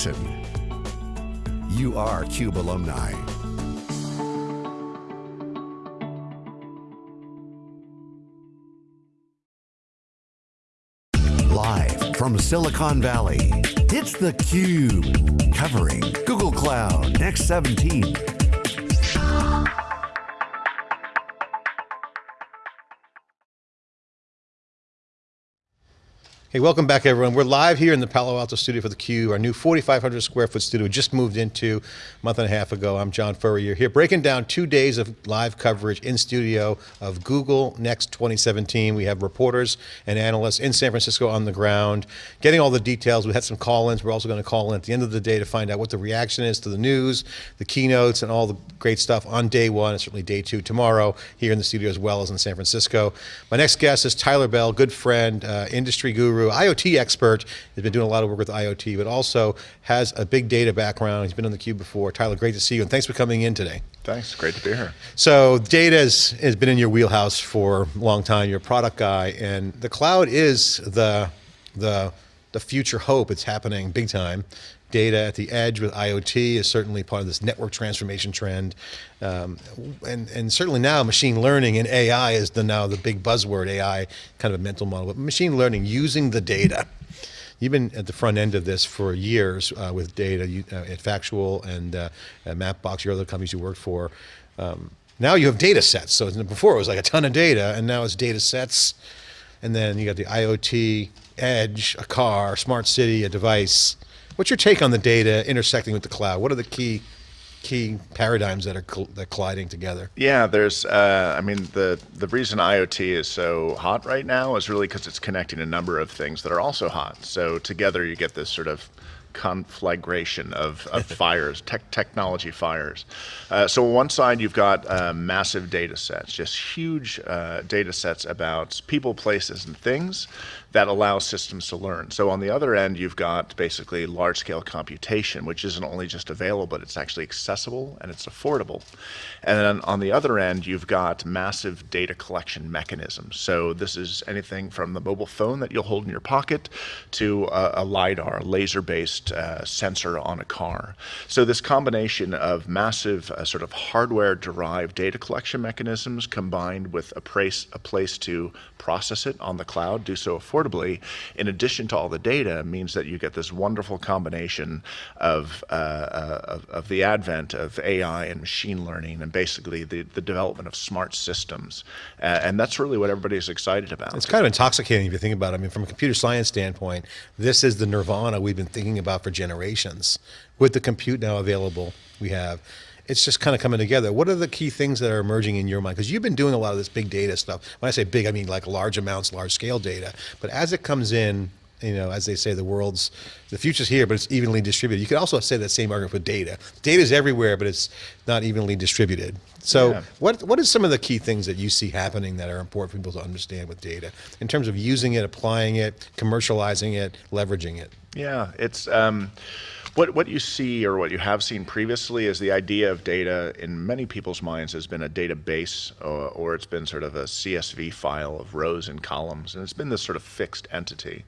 Jackson. You are CUBE alumni. Live from Silicon Valley, it's theCUBE, covering Google Cloud Next 17. Hey, welcome back everyone. We're live here in the Palo Alto studio for theCUBE, our new 4,500 square foot studio just moved into a month and a half ago. I'm John Furrier here, breaking down two days of live coverage in studio of Google Next 2017. We have reporters and analysts in San Francisco on the ground, getting all the details. We had some call-ins. We're also going to call in at the end of the day to find out what the reaction is to the news, the keynotes, and all the great stuff on day one, and certainly day two tomorrow here in the studio as well as in San Francisco. My next guest is Tyler Bell, good friend, uh, industry guru, IoT expert, has been doing a lot of work with IoT, but also has a big data background. He's been on theCUBE before. Tyler, great to see you, and thanks for coming in today. Thanks, great to be here. So data has, has been in your wheelhouse for a long time, you're a product guy, and the cloud is the, the, the future hope, it's happening big time data at the edge with IoT is certainly part of this network transformation trend. Um, and, and certainly now machine learning and AI is the now the big buzzword, AI kind of a mental model, but machine learning using the data. You've been at the front end of this for years uh, with data you, uh, at Factual and uh, at Mapbox, your other companies you worked for. Um, now you have data sets. So before it was like a ton of data and now it's data sets. And then you got the IoT, edge, a car, smart city, a device. What's your take on the data intersecting with the cloud? What are the key key paradigms that are that colliding together? Yeah, there's, uh, I mean, the, the reason IoT is so hot right now is really because it's connecting a number of things that are also hot. So together you get this sort of conflagration of, of fires, tech, technology fires. Uh, so on one side, you've got uh, massive data sets, just huge uh, data sets about people, places, and things that allows systems to learn. So on the other end, you've got basically large-scale computation, which isn't only just available, but it's actually accessible and it's affordable. And then on the other end, you've got massive data collection mechanisms. So this is anything from the mobile phone that you'll hold in your pocket to a, a LiDAR, laser-based uh, sensor on a car. So this combination of massive uh, sort of hardware-derived data collection mechanisms combined with a place, a place to process it on the cloud, do so affordably, affordably, in addition to all the data, means that you get this wonderful combination of, uh, uh, of, of, the advent of AI and machine learning and basically the, the development of smart systems. Uh, and that's really what everybody's excited about. It's kind of intoxicating if you think about it. I mean, from a computer science standpoint, this is the nirvana we've been thinking about for generations. With the compute now available, we have it's just kind of coming together. What are the key things that are emerging in your mind? Because you've been doing a lot of this big data stuff. When I say big, I mean like large amounts, large scale data. But as it comes in, you know, as they say, the world's, the future's here, but it's evenly distributed. You could also say that same argument for data. Data is everywhere, but it's not evenly distributed. So yeah. what, are some of the key things that you see happening that are important for people to understand with data in terms of using it, applying it, commercializing it, leveraging it? Yeah, it's, um, what, what you see or what you have seen previously is the idea of data in many people's minds has been a database or, or it's been sort of a CSV file of rows and columns and it's been this sort of fixed entity.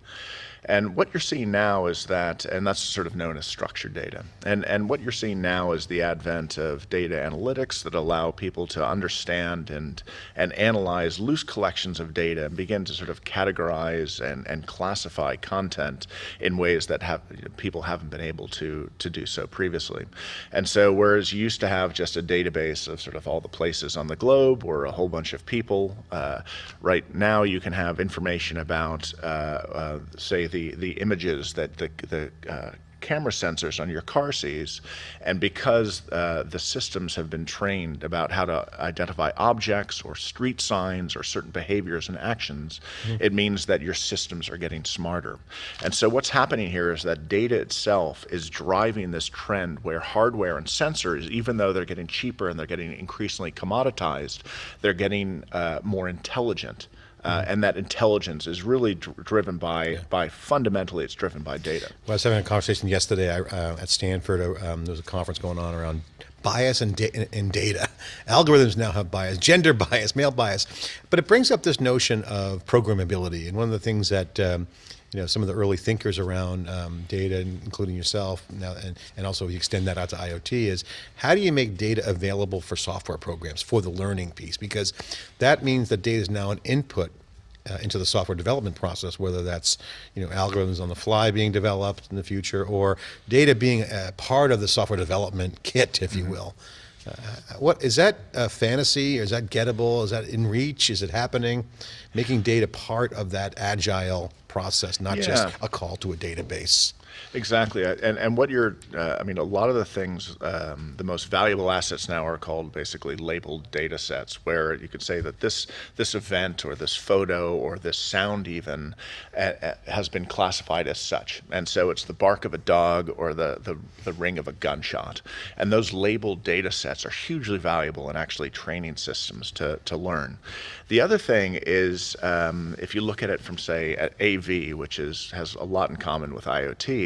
And what you're seeing now is that, and that's sort of known as structured data. And, and what you're seeing now is the advent of data analytics that allow people to understand and, and analyze loose collections of data and begin to sort of categorize and, and classify content in ways that have, people haven't been able to, to do so previously. And so whereas you used to have just a database of sort of all the places on the globe or a whole bunch of people, uh, right now you can have information about, uh, uh, say, the, the images that the, the uh, camera sensors on your car sees, and because uh, the systems have been trained about how to identify objects or street signs or certain behaviors and actions, mm it means that your systems are getting smarter. And so what's happening here is that data itself is driving this trend where hardware and sensors, even though they're getting cheaper and they're getting increasingly commoditized, they're getting uh, more intelligent. Uh, and that intelligence is really dr driven by, yeah. by fundamentally, it's driven by data. Well, I was having a conversation yesterday uh, at Stanford. Uh, um, there was a conference going on around bias in, da in, data. Algorithms now have bias, gender bias, male bias. But it brings up this notion of programmability. And one of the things that um, you know, some of the early thinkers around um, data, including yourself, now, and, and also you extend that out to IoT, is how do you make data available for software programs for the learning piece? Because that means that data is now an input uh, into the software development process, whether that's you know algorithms on the fly being developed in the future, or data being a part of the software development kit, if you Mm-hmm. will. Uh, what is that a fantasy? Or is that gettable? Is that in reach? Is it happening? Making data part of that agile process, not just a call to a database. Exactly, and and what you're, uh, I mean, a lot of the things, um, the most valuable assets now are called basically labeled data sets, where you could say that this this event or this photo or this sound even uh, uh, has been classified as such, and so it's the bark of a dog or the the, the ring of a gunshot, and those labeled data sets are hugely valuable in actually training systems to to learn. The other thing is, um, if you look at it from say at AV, which is has a lot in common with IoT,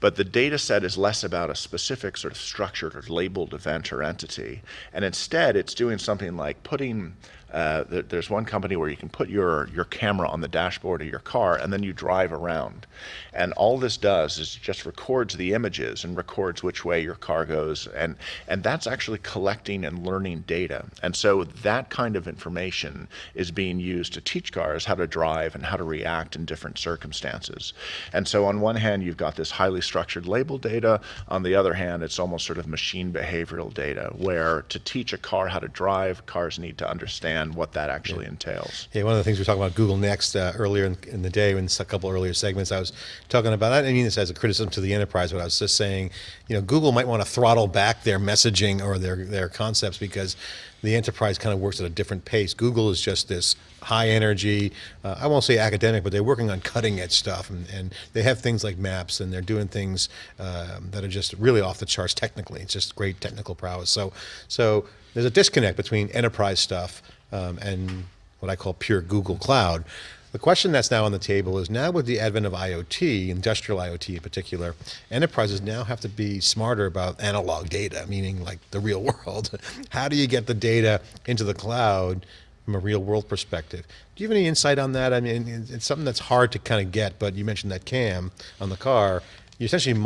but the data set is less about a specific sort of structured or labeled event or entity, and instead it's doing something like putting. Uh, there- there's one company where you can put your your camera on the dashboard of your car and then you drive around, and all this does is just records the images and records which way your car goes, and and that's actually collecting and learning data, and so that kind of information is being used to teach cars how to drive and how to react in different circumstances. And so on one hand, you've got this highly structured label data. On the other hand, it's almost sort of machine behavioral data, where to teach a car how to drive, cars need to understand what that actually entails. Yeah, one of the things we were talking about Google Next uh, earlier in, in the day, in a couple earlier segments, I was talking about. I didn't mean this as a criticism to the enterprise, but I was just saying, you know, Google might want to throttle back their messaging or their their concepts because the enterprise kind of works at a different pace. Google is just this high energy. Uh, I won't say academic, but they're working on cutting edge stuff, and, and they have things like maps, and they're doing things um, that are just really off the charts technically. It's just great technical prowess. So, so there's a disconnect between enterprise stuff um, and what I call pure Google Cloud. The question that's now on the table is now with the advent of IoT, industrial IoT in particular, enterprises now have to be smarter about analog data, meaning like the real world. How do you get the data into the cloud from a real world perspective? Do you have any insight on that? I mean, it's something that's hard to kind of get, but you mentioned that cam on the car. You're essentially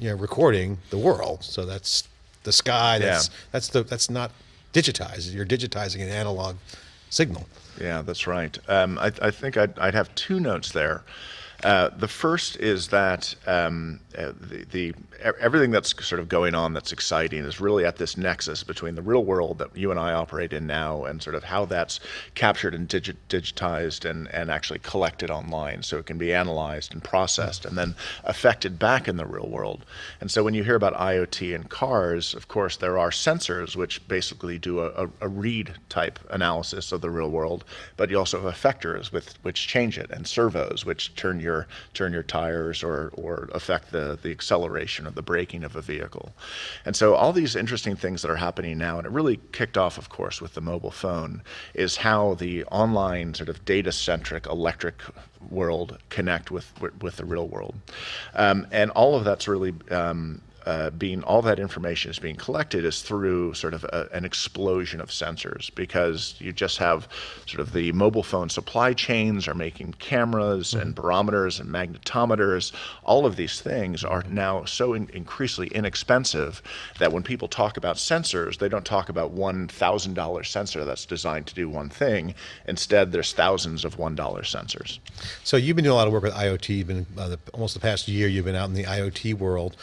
you know, recording the world. So that's the sky. That's, Yeah. that's, the, that's not digitized. You're digitizing an analog signal. Yeah, that's right. Um, I, I think I'd, I'd have two notes there. Uh, the first is that um, uh, the, the everything that's sort of going on that's exciting is really at this nexus between the real world that you and I operate in now and sort of how that's captured and digi- digitized and, and actually collected online so it can be analyzed and processed and then affected back in the real world. And so when you hear about IoT and cars, of course, there are sensors which basically do a, a, a read type analysis of the real world, but you also have effectors with which change it and servos which turn your turn your tires or or affect the the acceleration or the braking of a vehicle. And so all these interesting things that are happening now, and it really kicked off, of course, with the mobile phone, is how the online sort of data centric electric world connect with with, the real world, um, and all of that's really. Um, uh, being all that information is being collected is through sort of a, an explosion of sensors because you just have sort of the mobile phone supply chains are making cameras and barometers and magnetometers. All of these things are now so in, increasingly inexpensive that when people talk about sensors, they don't talk about one thousand dollar sensor that's designed to do one thing. Instead, there's thousands of one dollar sensors. So you've been doing a lot of work with IoT. You've been uh, the, almost the past year. You've been out in the IoT world.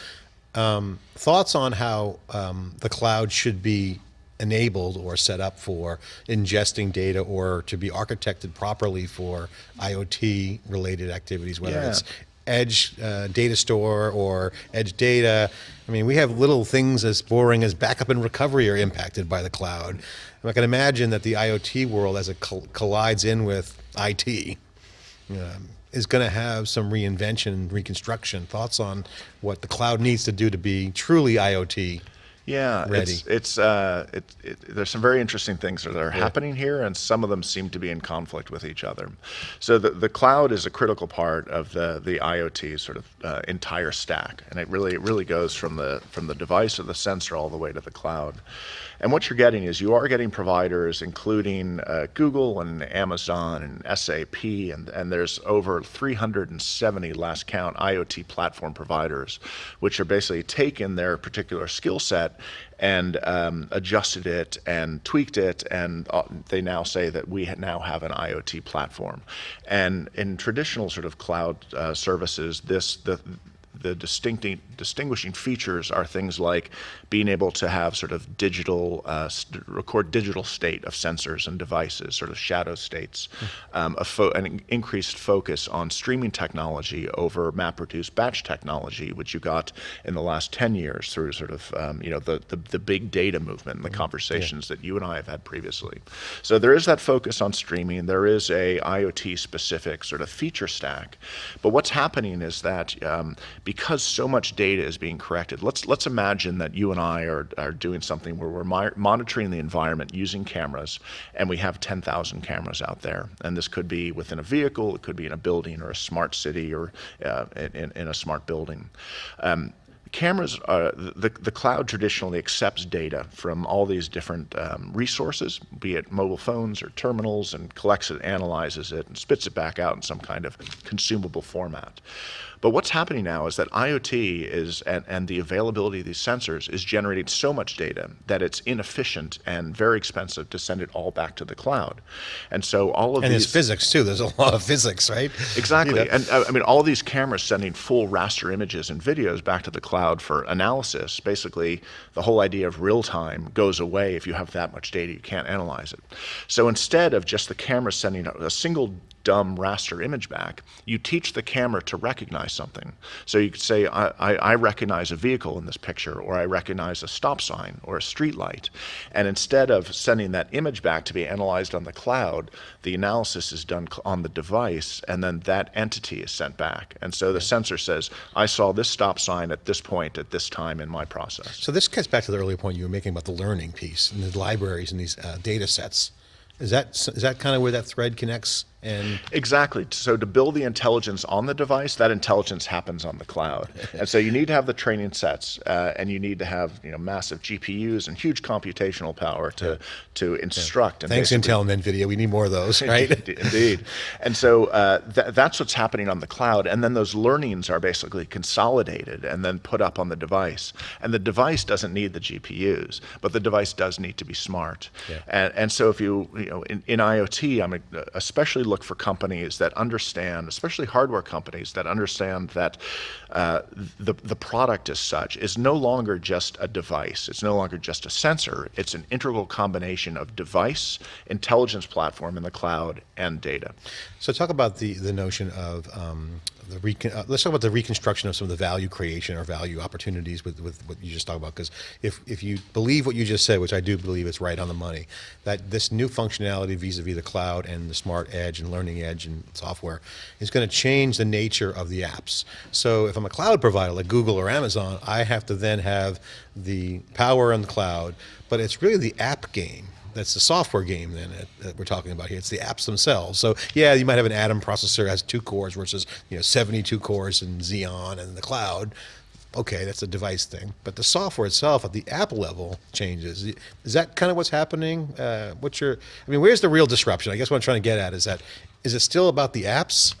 Um, thoughts on how um, the cloud should be enabled or set up for ingesting data or to be architected properly for IoT related activities, whether Yeah. it's edge uh, data store or edge data. I mean, we have little things as boring as backup and recovery are impacted by the cloud. And I can imagine that the IoT world, as it col- collides in with IT, um, is going to have some reinvention reconstruction. Thoughts on what the cloud needs to do to be truly IoT? Yeah, ready? it's it's uh, it, it, there's some very interesting things that are happening here, and some of them seem to be in conflict with each other. So the the cloud is a critical part of the the IoT sort of uh, entire stack, and it really it really goes from the from the device or the sensor all the way to the cloud. And what you're getting is you are getting providers, including uh, Google and Amazon and SAP, and, and there's over 370 last count IoT platform providers, which are basically taken their particular skill set and um, adjusted it and tweaked it, and uh, they now say that we now have an IoT platform. And in traditional sort of cloud uh, services, this the the distincting, distinguishing features are things like being able to have sort of digital, uh, record digital state of sensors and devices, sort of shadow states, um, an increased focus on streaming technology over MapReduce batch technology, which you got in the last 10 years through sort of, um, you know, the, the, the, big data movement and the mm-hmm. conversations yeah. that you and I have had previously. So there is that focus on streaming. There is a IoT specific sort of feature stack. But what's happening is that um, because so much data is being corrected, let's let's imagine that you and I are, are doing something where we're monitoring the environment using cameras, and we have 10,000 cameras out there. And this could be within a vehicle, it could be in a building or a smart city or uh, in, in a smart building. Um, cameras, are, the, the cloud traditionally accepts data from all these different um, resources, be it mobile phones or terminals, and collects it, analyzes it, and spits it back out in some kind of consumable format. But what's happening now is that IoT is, and, and the availability of these sensors is generating so much data that it's inefficient and very expensive to send it all back to the cloud. And so all of and these- there's physics too, there's a lot of physics, right? Exactly, you know? and uh, I mean, all these cameras sending full raster images and videos back to the cloud for analysis, basically the whole idea of real time goes away if you have that much data, you can't analyze it. So instead of just the camera sending a single dumb raster image back, you teach the camera to recognize something. So you could say, I, I, I, recognize a vehicle in this picture, or I recognize a stop sign or a street light. And instead of sending that image back to be analyzed on the cloud, the analysis is done on the device, and then that entity is sent back. And so the sensor says, I saw this stop sign at this point at this time in my process. So this gets back to the earlier point you were making about the learning piece and the libraries and these uh, data sets. Is that, is that kind of where that thread connects? And exactly. So to build the intelligence on the device, that intelligence happens on the cloud. and so you need to have the training sets, uh, and you need to have you know massive GPUs and huge computational power to yeah. to instruct. Yeah. Thanks Intel and NVIDIA. We need more of those, right? Indeed. And so uh, th that's what's happening on the cloud, and then those learnings are basically consolidated and then put up on the device. And the device doesn't need the GPUs, but the device does need to be smart. Yeah. And, and so if you you know in, in IoT, I'm especially look for companies that understand, especially hardware companies that understand that uh, the, the product as such is no longer just a device. It's no longer just a sensor. It's an integral combination of device, intelligence platform in the cloud, and data. So talk about the, the notion of um, the recon, uh, let's talk about the reconstruction of some of the value creation or value opportunities with, with what you just talked about. Because if, if you believe what you just said, which I do believe is right on the money, that this new functionality vis-a-vis -vis the cloud and the smart edge and learning edge and software is going to change the nature of the apps. So if I'm a cloud provider like Google or Amazon, I have to then have the power in the cloud, but it's really the app game that's the software game then that we're talking about here. It's the apps themselves. So yeah, you might have an Atom processor that has two cores versus you know 72 cores in Xeon and the cloud. Okay, that's a device thing, but the software itself at the app level changes. Is that kind of what's happening? Uh, what's your? I mean, where's the real disruption? I guess what I'm trying to get at is that is it still about the apps?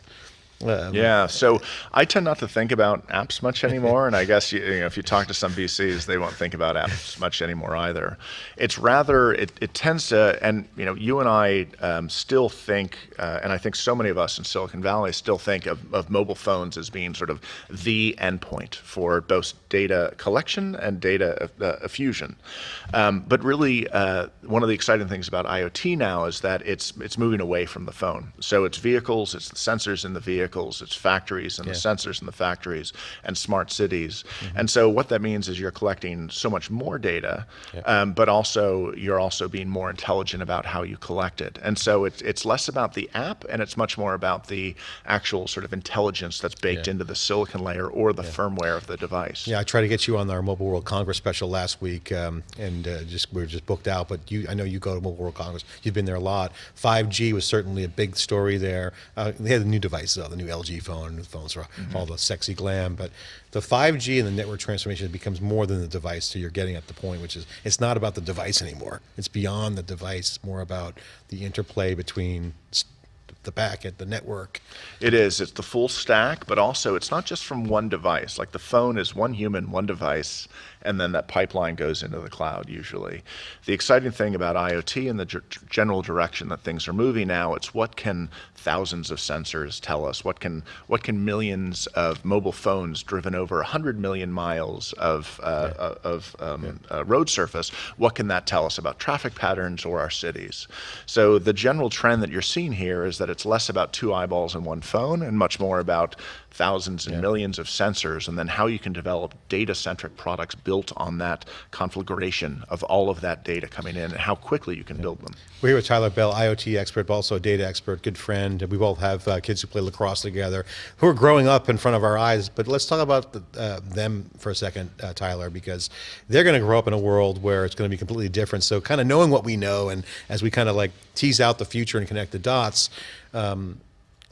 Um, yeah, so I tend not to think about apps much anymore, and I guess you, you know, if you talk to some VCs, they won't think about apps much anymore either. It's rather it, it tends to, and you know, you and I um, still think, uh, and I think so many of us in Silicon Valley still think of, of mobile phones as being sort of the endpoint for both data collection and data uh, fusion. Um, but really, uh, one of the exciting things about IoT now is that it's it's moving away from the phone. So it's vehicles, it's the sensors in the vehicles, it's factories and yeah. the sensors in the factories and smart cities. Mm -hmm. And so what that means is you're collecting so much more data, yeah. um, but also you're also being more intelligent about how you collect it. And so it's, it's less about the app and it's much more about the actual sort of intelligence that's baked yeah. into the silicon layer or the firmware of the device. Yeah, I tried to get you on our Mobile World Congress special last week, um, and uh, just we were just booked out. But you, I know you go to Mobile World Congress. You've been there a lot. 5G was certainly a big story there. Uh, they had the new devices, though, the new LG phone, new phones for mm -hmm. all the sexy glam. But the 5G and the network transformation becomes more than the device. So you're getting at the point, which is it's not about the device anymore. It's beyond the device. It's more about the interplay between the packet, the network. It is. It's the full stack, but also it's not just from one device. Like the phone is one human, one device, and then that pipeline goes into the cloud usually. The exciting thing about IoT and the general direction that things are moving now, it's what can thousands of sensors tell us? What can what can millions of mobile phones driven over 100 million miles of, uh, yeah. Uh, of um, yeah. uh, road surface, what can that tell us about traffic patterns or our cities? So the general trend that you're seeing here is that it's less about two eyeballs in one phone and much more about thousands and yeah. millions of sensors, and then how you can develop data-centric products built on that conflagration of all of that data coming in, and how quickly you can yeah. build them. We're here with Tyler Bell, IoT expert, but also a data expert, good friend. We both have uh, kids who play lacrosse together, who are growing up in front of our eyes. But let's talk about the, uh, them for a second, uh, Tyler, because they're going to grow up in a world where it's going to be completely different. So kind of knowing what we know, and as we kind of like tease out the future and connect the dots, um,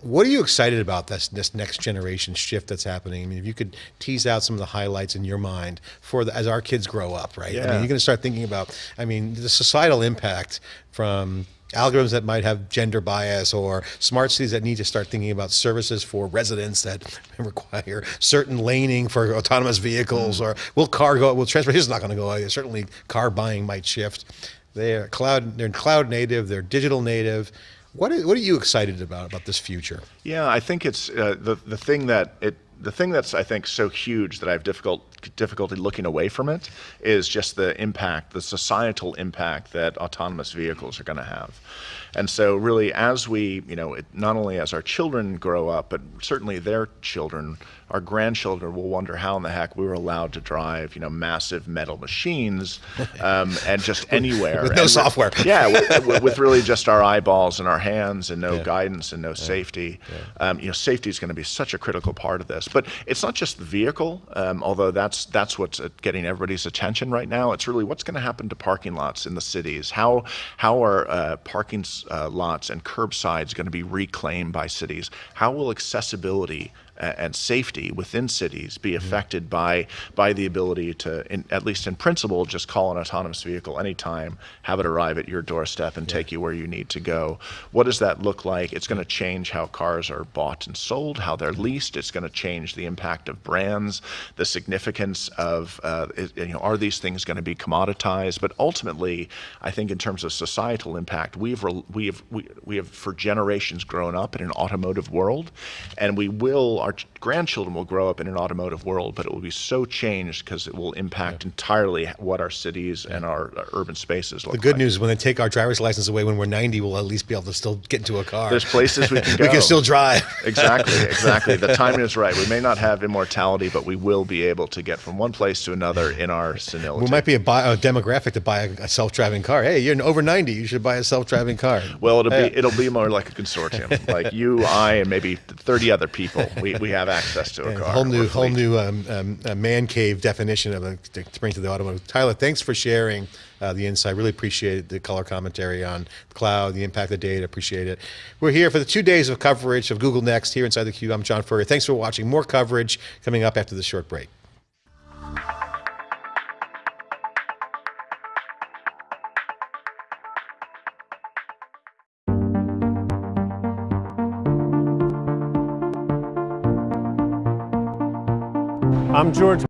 what are you excited about this this next generation shift that's happening? I mean, if you could tease out some of the highlights in your mind for the, as our kids grow up, right? Yeah. I mean, you're going to start thinking about, I mean, the societal impact from algorithms that might have gender bias or smart cities that need to start thinking about services for residents that require certain laning for autonomous vehicles mm. or will car go, will transportation is not going to go away. Certainly car buying might shift. They're cloud, they're cloud native, they're digital native what are, what are you excited about about this future? Yeah, I think it's uh, the the thing that it the thing that's I think so huge that I have difficult difficulty looking away from it is just the impact, the societal impact that autonomous vehicles are going to have. And so really as we, you know, it, not only as our children grow up, but certainly their children, our grandchildren will wonder how in the heck we were allowed to drive, you know, massive metal machines um, and just anywhere. with no and software. With, yeah, with, with, really just our eyeballs and our hands and no yeah. guidance and no yeah. safety. Yeah. Um, you know, safety is going to be such a critical part of this. But it's not just the vehicle, um, although that's that's what's getting everybody's attention right now. It's really what's going to happen to parking lots in the cities. How how are uh, parking uh, lots and curbsides going to be reclaimed by cities? How will accessibility and safety within cities be mm-hmm. affected by by the ability to, in, at least in principle, just call an autonomous vehicle anytime, have it arrive at your doorstep and yeah. take you where you need to go. What does that look like? It's going to change how cars are bought and sold, how they're leased. It's going to change the impact of brands, the significance of uh, you know are these things going to be commoditized? But ultimately, I think in terms of societal impact, we've we have we, we have for generations grown up in an automotive world, and we will our grandchildren will grow up in an automotive world, but it will be so changed because it will impact yeah. entirely what our cities yeah. and our, our, urban spaces look like. The good like. news is when they take our driver's license away when we're 90, we'll at least be able to still get into a car. There's places we can go. we can still drive. exactly, exactly. The timing is right. We may not have immortality, but we will be able to get from one place to another in our senility. We might be a, a demographic to buy a, a self-driving car. Hey, you're over 90, you should buy a self-driving car. Well, it'll hey. be it'll be more like a consortium, like you, I, and maybe 30 other people. We, we have access to to a car. Whole new, whole new um, um, man cave definition of a, to bring to the automotive. Tyler, thanks for sharing uh, the insight. Really appreciate the color commentary on the cloud, the impact of data. Appreciate it. We're here for the two days of coverage of Google Next here inside the Cube. I'm John Furrier. Thanks for watching. More coverage coming up after this short break. I'm George